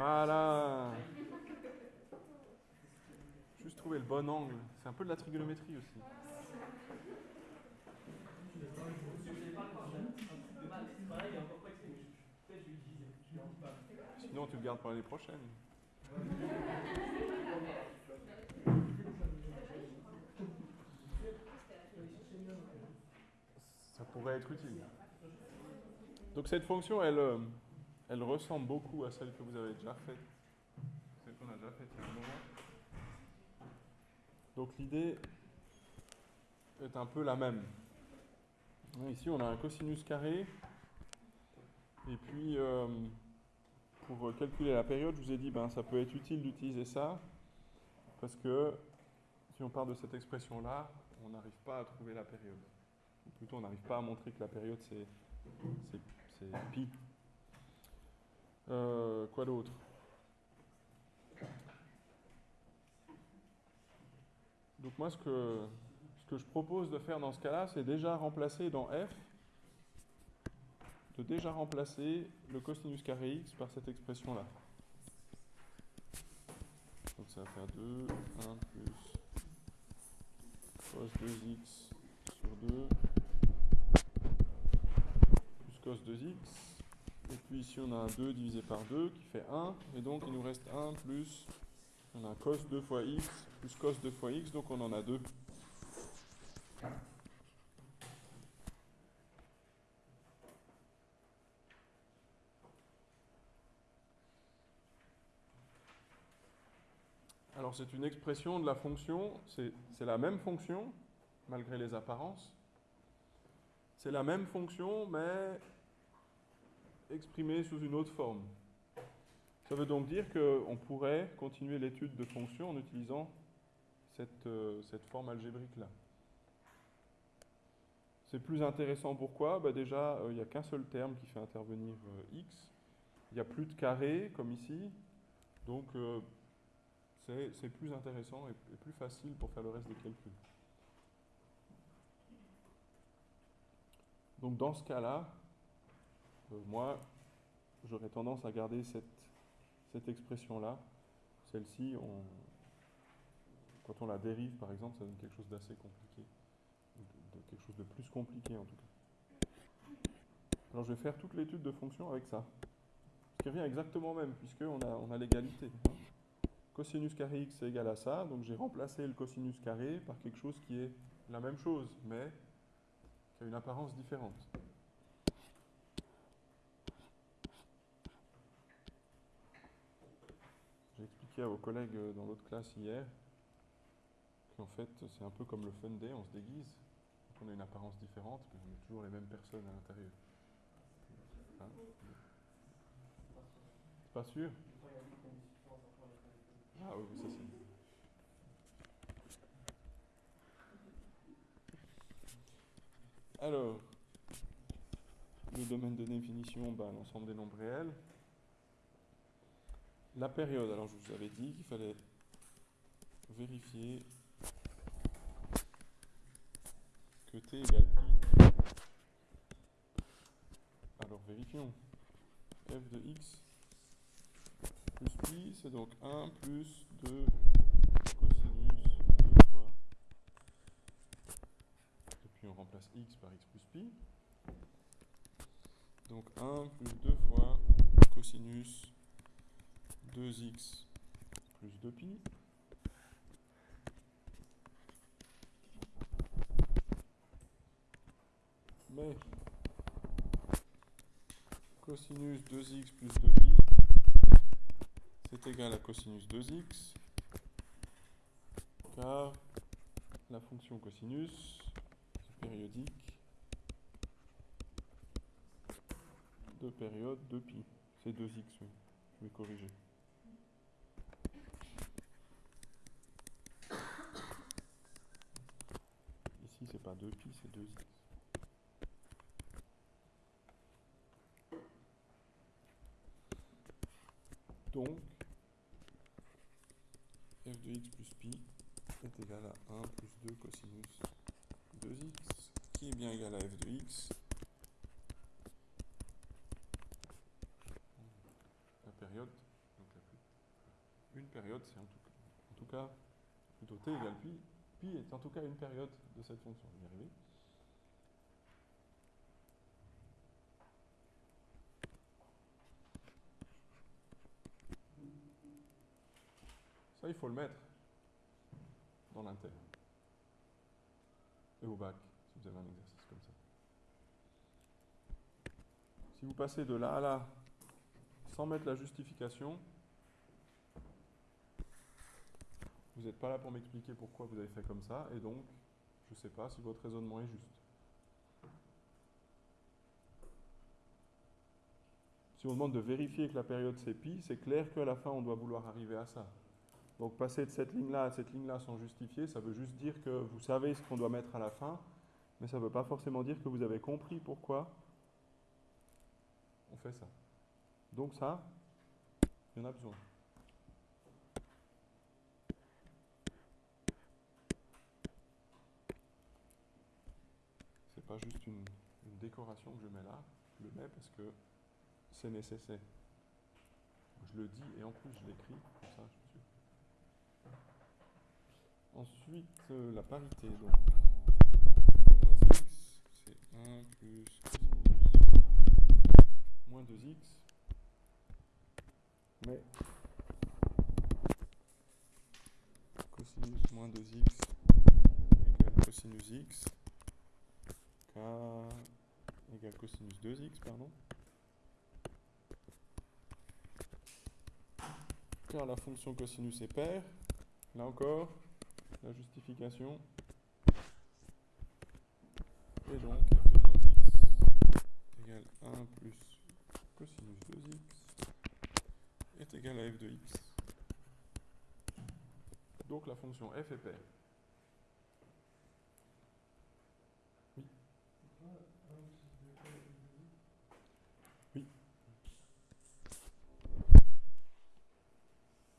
Voilà. Juste trouver le bon angle. C'est un peu de la trigonométrie aussi. Sinon, tu le gardes pour l'année prochaine. Ça pourrait être utile. Donc cette fonction, elle, euh, elle ressemble beaucoup à celle que vous avez déjà faite. Celle qu'on a déjà faite il y a un moment. Donc l'idée est un peu la même. Ici, on a un cosinus carré. Et puis, euh, pour calculer la période, je vous ai dit, ben, ça peut être utile d'utiliser ça, parce que si on part de cette expression-là, on n'arrive pas à trouver la période. Ou plutôt, on n'arrive pas à montrer que la période, c'est pi. Euh, quoi d'autre? Donc moi, ce que, ce que je propose de faire dans ce cas-là, c'est déjà remplacer dans f de déjà remplacer le cosinus carré x par cette expression-là. Donc ça va faire 2, 1 plus cos 2x sur 2 plus cos 2x. Et puis ici on a un 2 divisé par 2 qui fait 1. Et donc il nous reste 1 plus, on a cos 2 fois x plus cos 2 fois x, donc on en a 2. Alors c'est une expression de la fonction, c'est la même fonction, malgré les apparences. C'est la même fonction, mais exprimée sous une autre forme. Ça veut donc dire qu'on pourrait continuer l'étude de fonctions en utilisant cette, euh, cette forme algébrique-là. C'est plus intéressant pourquoi? Bah Déjà, euh, il n'y a qu'un seul terme qui fait intervenir euh, x. Il n'y a plus de carré, comme ici. Donc, c'est plus intéressant et, plus facile pour faire le reste des calculs. Donc dans ce cas-là, moi, j'aurais tendance à garder cette, cette expression-là. Celle-ci, quand on la dérive, par exemple, ça donne quelque chose d'assez compliqué. Quelque chose de plus compliqué, en tout cas. Alors je vais faire toute l'étude de fonction avec ça. Ce qui revient exactement même, puisqu'on a, on a l'égalité cosinus carré x est égal à ça, donc j'ai remplacé le cosinus carré par quelque chose qui est la même chose, mais qui a une apparence différente. Expliqué à vos collègues dans l'autre classe hier qu'en fait c'est un peu comme le fun day, on se déguise, on a une apparence différente, mais on est toujours les mêmes personnes à l'intérieur. Hein c'est pas sûr ah oui, ça c'est. Alors, le domaine de définition, ben, l'ensemble des nombres réels. La période, alors je vous avais dit qu'il fallait vérifier que t égale pi. Alors vérifions. f de x plus pi, c'est donc 1 plus 2 cosinus 2 fois. Et puis on remplace x par x plus pi. Donc 1 plus 2 fois cosinus 2x plus 2pi. Mais cosinus 2x plus 2pi c'est égal à cosinus 2x, car la fonction cosinus est périodique de période 2pi. C'est 2x, oui. Je vais corriger. Ici, c'est pas 2pi, c'est 2x. Donc, f de x plus pi est égal à 1 plus 2 cosinus 2x, qui est bien égal à f de x. La période Donc il y a plus- une période, c'est en tout, en tout cas plutôt t égale pi. Pi est en tout cas une période de cette fonction. Je. Faut le mettre dans l'inter. Et au bac, si vous avez un exercice comme ça. Si vous passez de là à là sans mettre la justification, vous n'êtes pas là pour m'expliquer pourquoi vous avez fait comme ça, et donc je ne sais pas si votre raisonnement est juste. Si on demande de vérifier que la période c'est pi, c'est clair qu'à la fin on doit vouloir arriver à ça. Donc passer de cette ligne-là à cette ligne-là sans justifier, ça veut juste dire que vous savez ce qu'on doit mettre à la fin, mais ça ne veut pas forcément dire que vous avez compris pourquoi on fait ça. Donc ça, il y en a besoin. C'est pas juste une, décoration que je mets là, je le mets parce que c'est nécessaire. Je le dis et en plus je l'écris, comme ça je suis. Ensuite, euh, la parité, donc. moins x, c'est 1 plus cosinus moins 2x. Mais cosinus moins 2x égale cosinus x, k égale cosinus 2x, pardon. Car la fonction cosinus est paire, là encore, la justification. Et donc f de moins x égale 1 plus cosinus 2x est égal à f de x. Donc la fonction f est paire. Oui. Oui.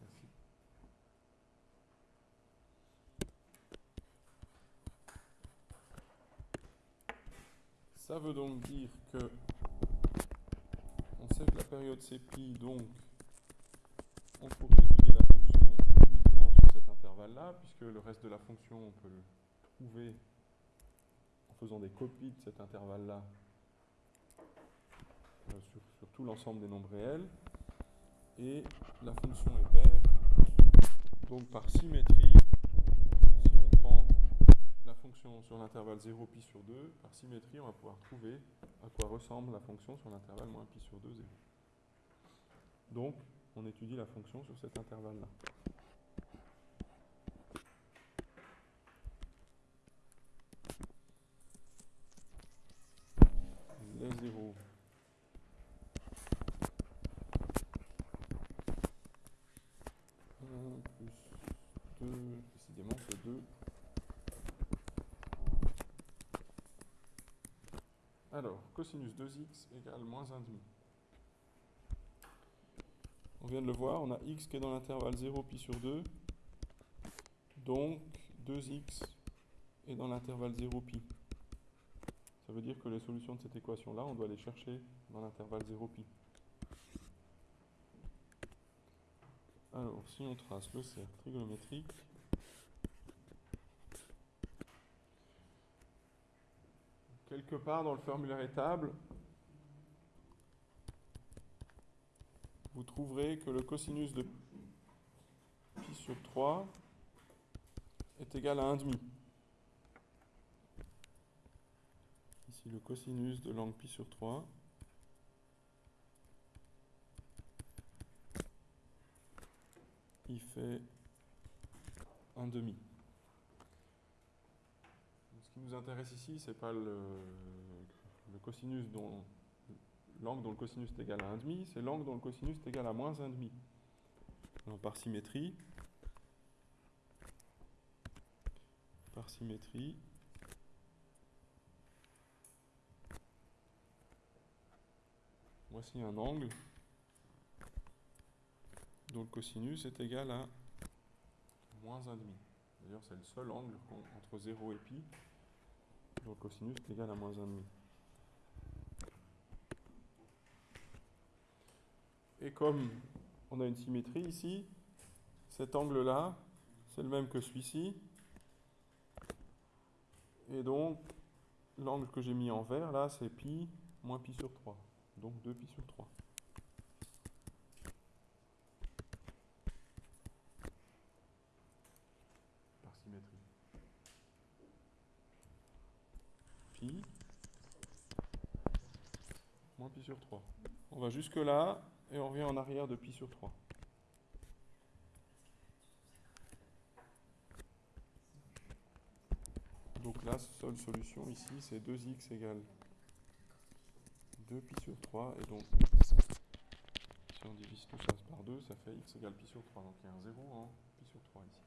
Merci. Ça veut donc dire que on sait que la période c'est donc on pourrait étudier la fonction uniquement sur cet intervalle-là, puisque le reste de la fonction, on peut le trouver en faisant des copies de cet intervalle-là euh, sur tout l'ensemble des nombres réels. Et la fonction est paire, donc par symétrie, si on prend la fonction sur l'intervalle 0 pi sur 2, par symétrie, on va pouvoir trouver à quoi ressemble la fonction sur l'intervalle moins pi sur 2, 0. Donc, on étudie la fonction sur cet intervalle-là. Les zéros. Un plus 2, précisément c'est 2. Alors, cosinus 2x égale moins 1,5. On vient de le voir, on a x qui est dans l'intervalle 0 pi sur 2. Donc 2x est dans l'intervalle 0 pi. Ça veut dire que les solutions de cette équation-là, on doit les chercher dans l'intervalle 0 pi. Alors, si on trace le cercle trigonométrique, quelque part dans le formulaire étable, vous trouverez que le cosinus de pi sur 3 est égal à 1,5. Ici, le cosinus de l'angle pi sur 3 il fait 1,5. Ce qui nous intéresse ici, c'est pas le, cosinus l'angle dont le cosinus est égal à 1,5, c'est l'angle dont le cosinus est égal à moins 1,5. Alors par symétrie, par symétrie, voici un angle dont le cosinus est égal à moins 1,5. D'ailleurs, c'est le seul angle entre 0 et pi dont le cosinus est égal à moins 1,5. Et comme on a une symétrie ici. Cet angle-là, c'est le même que celui-ci. Et donc, l'angle que j'ai mis en vert, là, c'est pi moins pi sur 3. Donc 2 pi sur 3. Par symétrie. Pi moins pi sur 3. On va jusque là et on revient en arrière de pi sur 3. Donc la seule solution ici, c'est 2x égale 2 pi sur 3. Et donc, si on divise tout ça par 2, ça fait x égale pi sur 3. Donc il y a un 0 en pi sur 3 ici.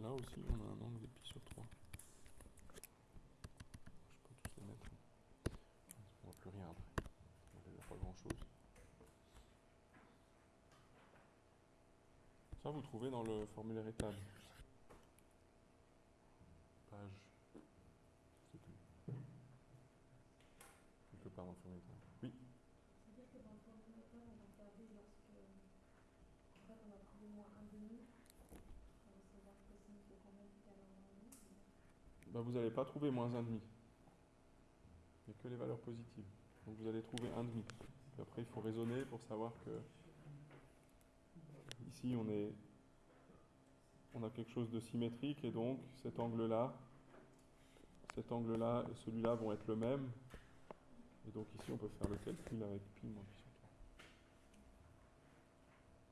Là aussi, on a un angle de pi sur 3. Je peux tous les mettre. On voit plus rien après. N'y a pas grand chose. Ça, vous trouvez dans le formulaire étable. Page. C'est tout. Quelque part dans le formulaire étable. Oui. C'est-à-dire que dans le formulaire étable, on va regarder lorsque. En fait, on a trouvé moins 1 demi. On va savoir que cosinus de combien égal à moins 1 demi. Bah, vous n'allez pas trouver moins 1,5. Il n'y a que les valeurs positives. Donc vous allez trouver 1,5. Puis après, il faut raisonner pour savoir que ici, on, est, on a quelque chose de symétrique et donc cet angle-là, cet angle-là et celui-là vont être le même. Et donc ici, on peut faire le calcul avec pi moins pi sur 3.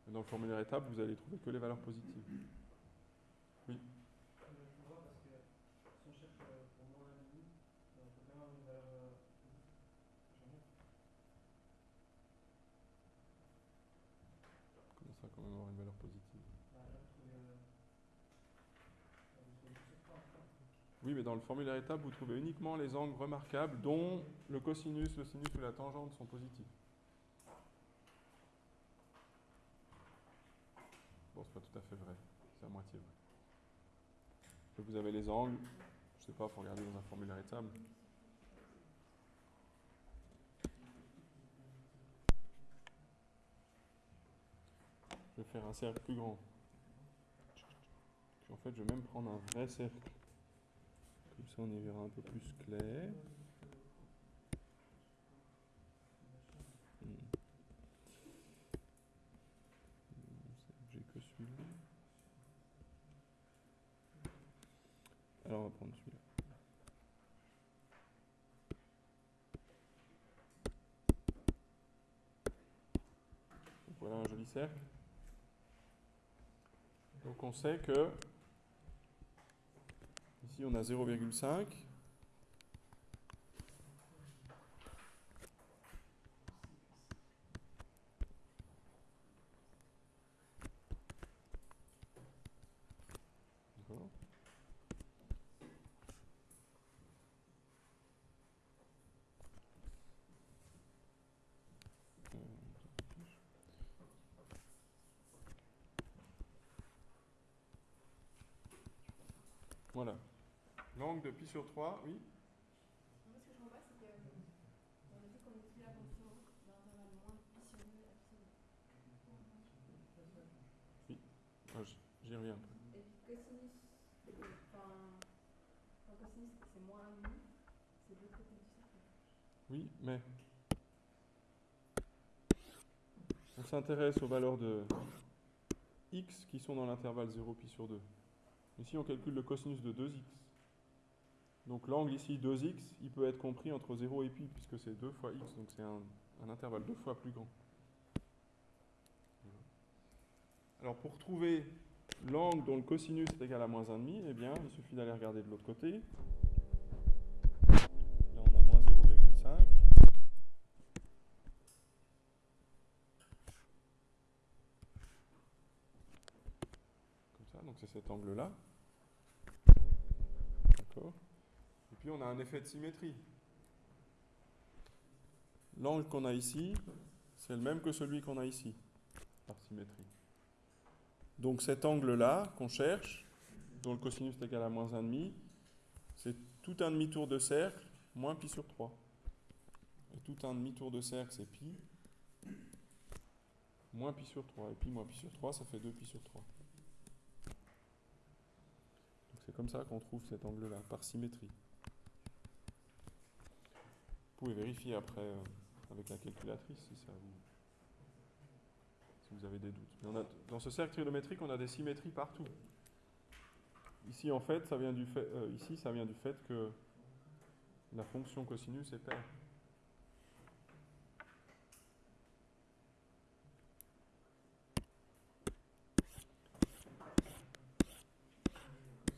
Et dans le formulaire étape, vous allez trouver que les valeurs positives. Je vois parce que si on cherche euh, pour moins un demi, on peut quand même avoir une valeur. euh, j'en ai. Comment ça, quand même avoir une valeur positive Bah, là, vous trouvez. euh, bah, vous trouvez sur trois, quoi. Oui, mais dans le formulaire étape, vous trouvez uniquement les angles remarquables dont le cosinus, le sinus ou la tangente sont positifs. Bon, c'est pas tout à fait vrai. C'est à moitié vrai. Vous avez les angles, je sais pas, faut regarder dans un formulaire étable. Je vais faire un cercle plus grand. En fait, je vais même prendre un vrai cercle. Comme ça, on y verra un peu plus clair. Hmm. Alors, on va prendre celui-là. Voilà un joli cercle. Donc on sait que ici on a 0,5. D'accord. Euh, Voilà. L'angle de pi sur 3, oui. Moi, ce que je pas, c'est que. On a dit qu'on la fonction d'intervalle moins pi sur 2 absolu. Ah, J'y reviens. Et puis cosinus. Enfin. Quand cosinus, c'est moins 1 demi. C'est de l'autre côté du cercle. Oui, mais on s'intéresse aux valeurs de x qui sont dans l'intervalle 0 pi sur 2. Ici, on calcule le cosinus de 2x. Donc l'angle ici 2x, il peut être compris entre 0 et pi, puisque c'est 2 fois x, donc c'est un, intervalle deux fois plus grand. Alors pour trouver l'angle dont le cosinus est égal à moins 1,5, eh bien, il suffit d'aller regarder de l'autre côté. Là, on a moins 0,5. Comme ça, donc c'est cet angle-là. D'accord Et puis on a un effet de symétrie. l'angle qu'on a ici, c'est le même que celui qu'on a ici, par symétrie. Donc cet angle-là qu'on cherche, dont le cosinus est égal à moins 1,5, c'est tout un demi-tour de cercle moins pi sur 3. Et tout un demi-tour de cercle, c'est pi, moins pi sur 3. Et pi moins pi sur 3, ça fait 2 pi sur 3. Donc c'est comme ça qu'on trouve cet angle-là, par symétrie. Pouvez vérifier après euh, avec la calculatrice si ça vous, si vous avez des doutes. Dans ce cercle trigonométrique, on a des symétries partout. Ici, en fait, ça vient du fait, euh, ici, ça vient du fait que la fonction cosinus est paire.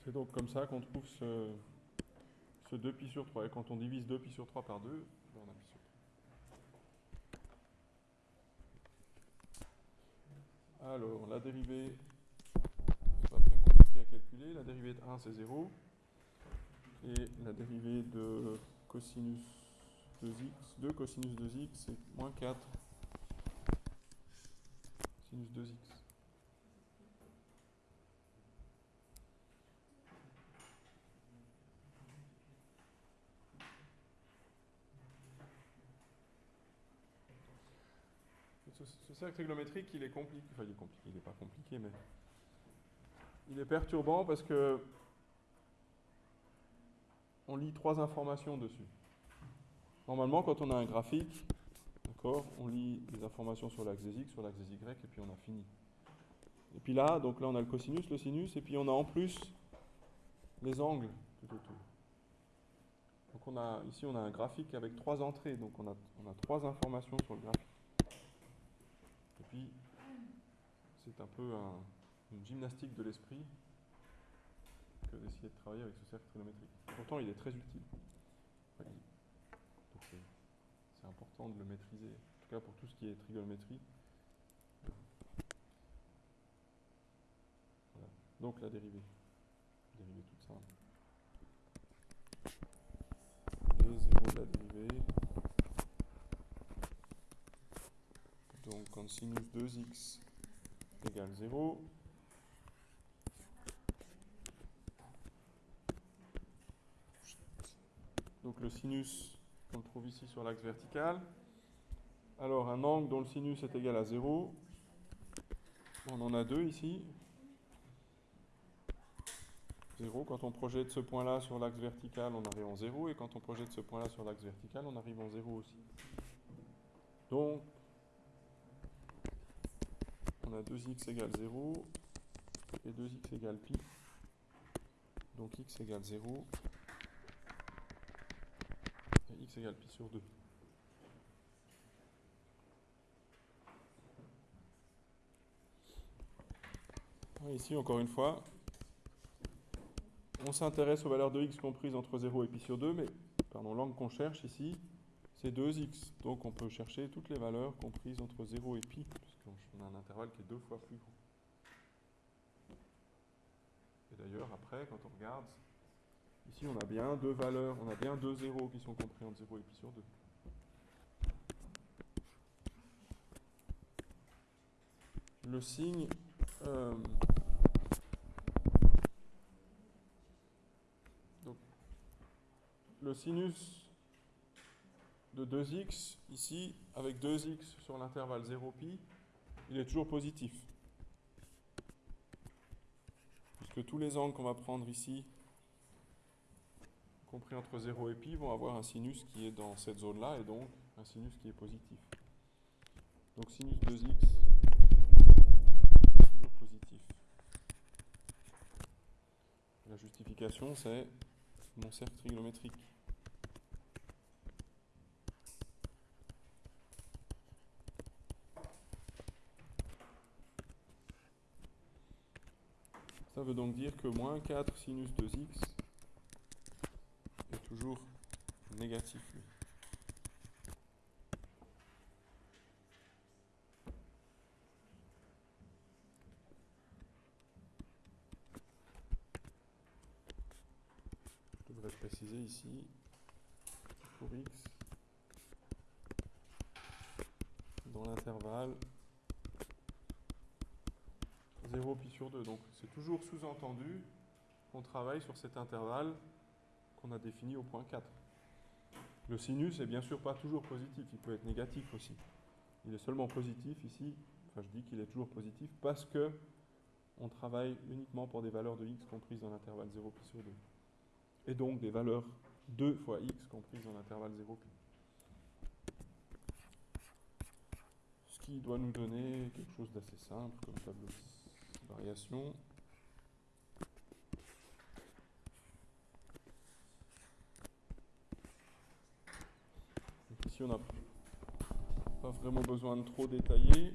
C'est donc comme ça qu'on trouve ce, ce 2pi sur 3. Et quand on divise 2pi sur 3 par 2, ben on a pi sur 3. Alors, la dérivée n'est pas très compliquée à calculer. La dérivée de 1, c'est 0. Et la dérivée de cosinus 2x, 2 cosinus 2x, c'est moins 4 sinus 2x. Ce, ce cercle trigonométrique, il est compliqué. Enfin, il est compliqué, il n'est pas compliqué, mais il est perturbant parce que on lit trois informations dessus. Normalement, quand on a un graphique, d'accord, on lit les informations sur l'axe des x, sur l'axe des y, et puis on a fini. Et puis là, donc là, on a le cosinus, le sinus, et puis on a en plus les angles tout autour. Donc on a, ici, on a un graphique avec trois entrées, donc on a trois informations sur le graphique. C'est un peu un, une gymnastique de l'esprit que d'essayer de travailler avec ce cercle trigonométrique. Pourtant, il est très utile. C'est important de le maîtriser, en tout cas pour tout ce qui est trigonométrie. Donc la. Dérivée toute simple. Et 0 de la dérivée. Sinus 2x égale 0, donc le sinus qu'on trouve ici sur l'axe vertical. Alors un angle dont le sinus est égal à 0, on en a deux ici. 0, quand on projette ce point-là sur l'axe vertical, on arrive en 0, et quand on projette ce point-là sur l'axe vertical, on arrive en 0 aussi. Donc, on a 2x égale 0 et 2x égale pi. Donc x égale 0 et x égale pi sur 2. Ah, Ici, encore une fois, on s'intéresse aux valeurs de x comprises entre 0 et pi sur 2, mais l'angle qu'on cherche ici, c'est 2x. Donc on peut chercher toutes les valeurs comprises entre 0 et pi, puisqu'on a un intervalle qui est deux fois plus grand. Et d'ailleurs, après, quand on regarde, ici on a bien deux valeurs, on a bien deux zéros qui sont compris entre 0 et pi sur 2. Le signe euh, donc, le sinus de 2x ici avec 2x sur l'intervalle 0pi il est toujours positif. Puisque tous les angles qu'on va prendre ici compris entre 0 et pi vont avoir un sinus qui est dans cette zone là et donc un sinus qui est positif. Donc sinus 2x toujours positif. La justification c'est mon cercle trigonométrique Ça veut donc dire que moins 4 sinus 2x est toujours négatif. Je devrais préciser ici pour x dans l'intervalle 0 pi sur 2. Donc c'est toujours sous-entendu qu'on travaille sur cet intervalle qu'on a défini au point 4. Le sinus est bien sûr pas toujours positif, il peut être négatif aussi. Il est seulement positif ici, enfin je dis qu'il est toujours positif parce que on travaille uniquement pour des valeurs de x comprises dans l'intervalle 0 pi sur 2. Et donc des valeurs 2 fois x comprises dans l'intervalle 0 pi. Ce qui doit nous donner quelque chose d'assez simple comme tableau de variation. Ici on n'a pas vraiment besoin de trop détailler.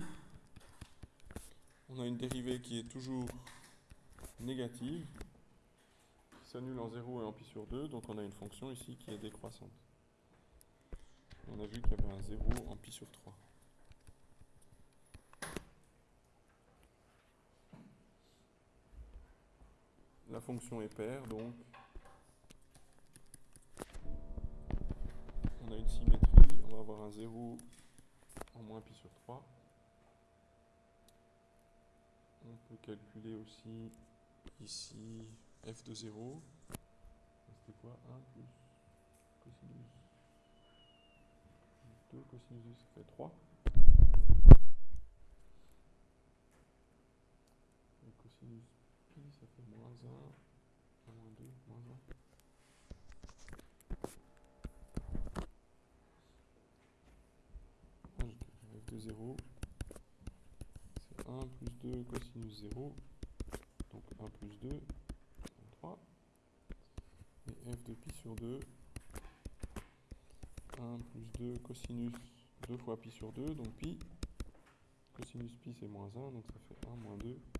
On a une dérivée qui est toujours négative, qui s'annule en 0 et en pi sur 2, donc on a une fonction ici qui est décroissante. On a vu qu'il y avait un 0 en pi sur 3. Fonction est paire, donc on a une symétrie, on va avoir un 0 en moins pi sur 3. On peut calculer aussi ici f de 0. C'était quoi? 1 plus cosinus 2 cosinus 2, ça fait 3. Et cosinus ça fait moins 1, moins 2, moins 1. Ah, f de 0, c'est 1 plus 2 cosinus 0, donc 1 plus 2, 3. Et f de pi sur 2, 1 plus 2 cosinus 2 fois pi sur 2, donc pi. Cosinus pi c'est moins 1, donc ça fait 1 moins 2, moins 1.